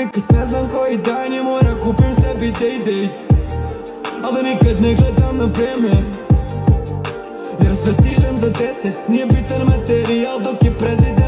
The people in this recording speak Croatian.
Nikad ne znam koji dan je mora kupim sebi day-date Ali nikad ne gledam na vreme. Jer sve stižem za deset Nije bitan materijal dok je prezident